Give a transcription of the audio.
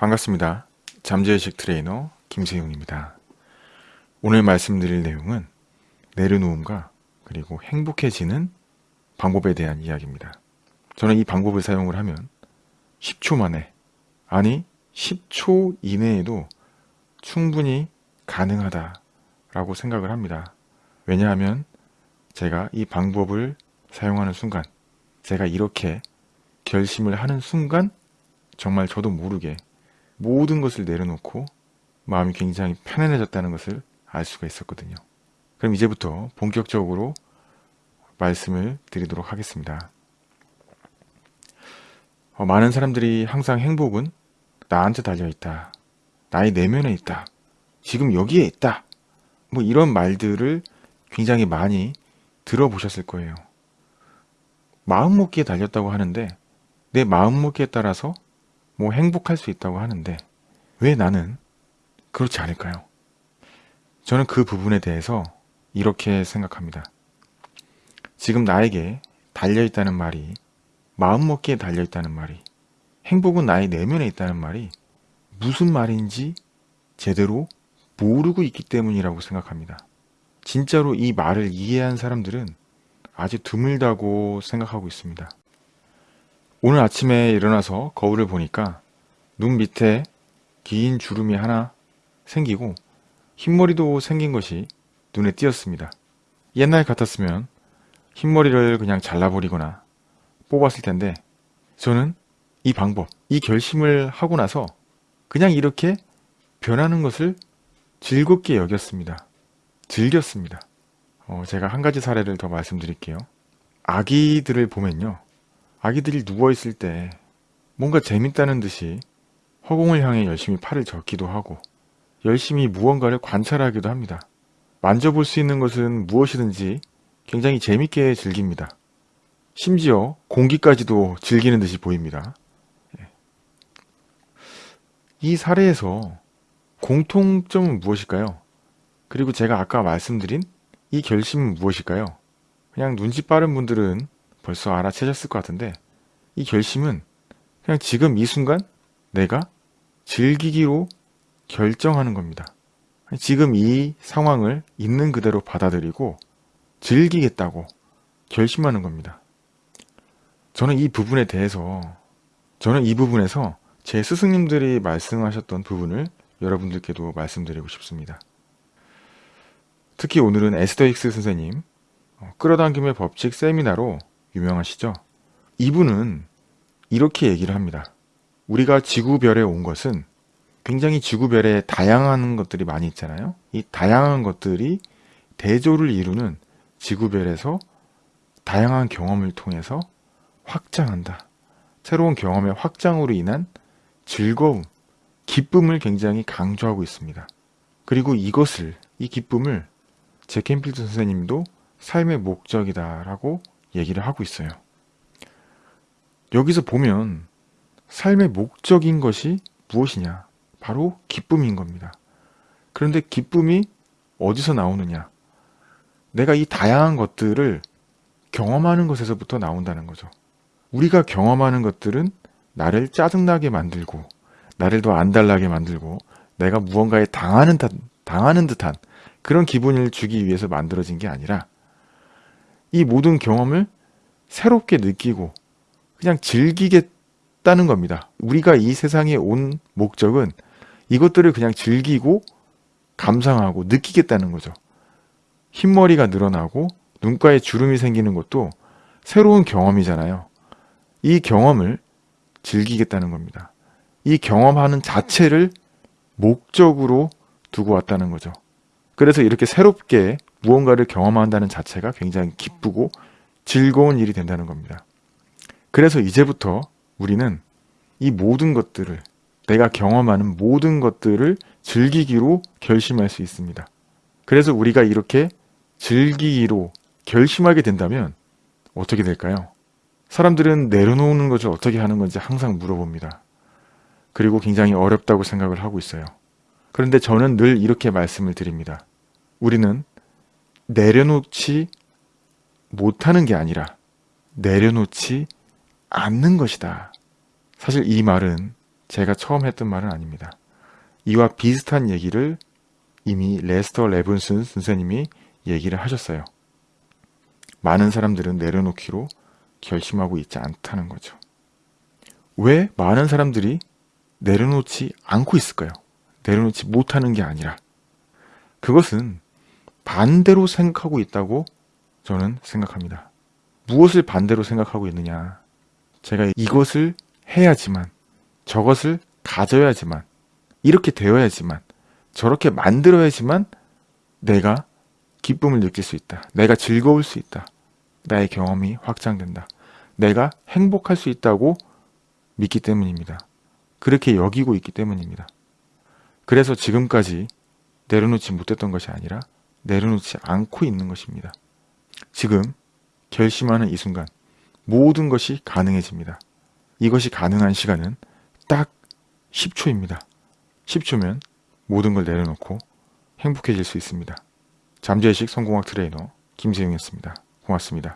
반갑습니다. 잠재의식 트레이너 김세용입니다. 오늘 말씀드릴 내용은 내려놓음과 그리고 행복해지는 방법에 대한 이야기입니다. 저는 이 방법을 사용을 하면 10초 만에 아니 10초 이내에도 충분히 가능하다라고 생각을 합니다. 왜냐하면 제가 이 방법을 사용하는 순간 제가 이렇게 결심을 하는 순간 정말 저도 모르게 모든 것을 내려놓고 마음이 굉장히 편안해졌다는 것을 알 수가 있었거든요. 그럼 이제부터 본격적으로 말씀을 드리도록 하겠습니다. 어, 많은 사람들이 항상 행복은 나한테 달려있다. 나의 내면에 있다. 지금 여기에 있다. 뭐 이런 말들을 굉장히 많이 들어보셨을 거예요. 마음먹기에 달렸다고 하는데 내 마음먹기에 따라서 뭐 행복할 수 있다고 하는데 왜 나는 그렇지 않을까요? 저는 그 부분에 대해서 이렇게 생각합니다. 지금 나에게 달려있다는 말이 마음먹기에 달려있다는 말이 행복은 나의 내면에 있다는 말이 무슨 말인지 제대로 모르고 있기 때문이라고 생각합니다. 진짜로 이 말을 이해한 사람들은 아주 드물다고 생각하고 있습니다. 오늘 아침에 일어나서 거울을 보니까 눈 밑에 긴 주름이 하나 생기고 흰머리도 생긴 것이 눈에 띄었습니다. 옛날 같았으면 흰머리를 그냥 잘라버리거나 뽑았을 텐데 저는 이 방법, 이 결심을 하고 나서 그냥 이렇게 변하는 것을 즐겁게 여겼습니다. 즐겼습니다. 어, 제가 한 가지 사례를 더 말씀드릴게요. 아기들을 보면요. 아기들이 누워있을 때 뭔가 재밌다는 듯이 허공을 향해 열심히 팔을 젓기도 하고 열심히 무언가를 관찰하기도 합니다. 만져볼 수 있는 것은 무엇이든지 굉장히 재밌게 즐깁니다. 심지어 공기까지도 즐기는 듯이 보입니다. 예. 이 사례에서 공통점은 무엇일까요? 그리고 제가 아까 말씀드린 이 결심은 무엇일까요? 그냥 눈치 빠른 분들은 벌써 알아채셨을 것 같은데 이 결심은 그냥 지금 이 순간 내가 즐기기로 결정하는 겁니다. 지금 이 상황을 있는 그대로 받아들이고 즐기겠다고 결심하는 겁니다. 저는 이 부분에 대해서 저는 이 부분에서 제 스승님들이 말씀하셨던 부분을 여러분들께도 말씀드리고 싶습니다. 특히 오늘은 에스더 힉스 선생님 어, 끌어당김의 법칙 세미나로 유명하시죠? 이분은 이렇게 얘기를 합니다. 우리가 지구별에 온 것은 굉장히 지구별에 다양한 것들이 많이 있잖아요. 이 다양한 것들이 대조를 이루는 지구별에서 다양한 경험을 통해서 확장한다. 새로운 경험의 확장으로 인한 즐거움, 기쁨을 굉장히 강조하고 있습니다. 그리고 이것을, 이 기쁨을 제 캠필드 선생님도 삶의 목적이다 라고 얘기를 하고 있어요. 여기서 보면 삶의 목적인 것이 무엇이냐? 바로 기쁨인 겁니다. 그런데 기쁨이 어디서 나오느냐? 내가 이 다양한 것들을 경험하는 것에서부터 나온다는 거죠. 우리가 경험하는 것들은 나를 짜증나게 만들고 나를 더 안달나게 만들고 내가 무언가에 당하는, 듯, 당하는 듯한 그런 기분을 주기 위해서 만들어진 게 아니라 이 모든 경험을 새롭게 느끼고 그냥 즐기겠다는 겁니다. 우리가 이 세상에 온 목적은 이것들을 그냥 즐기고 감상하고 느끼겠다는 거죠. 흰머리가 늘어나고 눈가에 주름이 생기는 것도 새로운 경험이잖아요. 이 경험을 즐기겠다는 겁니다. 이 경험하는 자체를 목적으로 두고 왔다는 거죠. 그래서 이렇게 새롭게 무언가를 경험한다는 자체가 굉장히 기쁘고 즐거운 일이 된다는 겁니다. 그래서 이제부터 우리는 이 모든 것들을 내가 경험하는 모든 것들을 즐기기로 결심할 수 있습니다. 그래서 우리가 이렇게 즐기기로 결심하게 된다면 어떻게 될까요? 사람들은 내려놓는 것을 어떻게 하는 건지 항상 물어봅니다. 그리고 굉장히 어렵다고 생각을 하고 있어요. 그런데 저는 늘 이렇게 말씀을 드립니다. 우리는 내려놓지 못하는 게 아니라 내려놓지 않는 것이다. 사실 이 말은 제가 처음 했던 말은 아닙니다. 이와 비슷한 얘기를 이미 레스터 레븐슨 선생님이 얘기를 하셨어요. 많은 사람들은 내려놓기로 결심하고 있지 않다는 거죠. 왜 많은 사람들이 내려놓지 않고 있을까요? 내려놓지 못하는 게 아니라 그것은 반대로 생각하고 있다고 저는 생각합니다. 무엇을 반대로 생각하고 있느냐? 제가 이것을 해야지만, 저것을 가져야지만, 이렇게 되어야지만, 저렇게 만들어야지만 내가 기쁨을 느낄 수 있다. 내가 즐거울 수 있다. 나의 경험이 확장된다. 내가 행복할 수 있다고 믿기 때문입니다. 그렇게 여기고 있기 때문입니다. 그래서 지금까지 내려놓지 못했던 것이 아니라 내려놓지 않고 있는 것입니다. 지금 결심하는 이 순간 모든 것이 가능해집니다. 이것이 가능한 시간은 딱 10초입니다. 10초면 모든 걸 내려놓고 행복해질 수 있습니다. 잠재의식 성공학 트레이너 김세용이었습니다. 고맙습니다.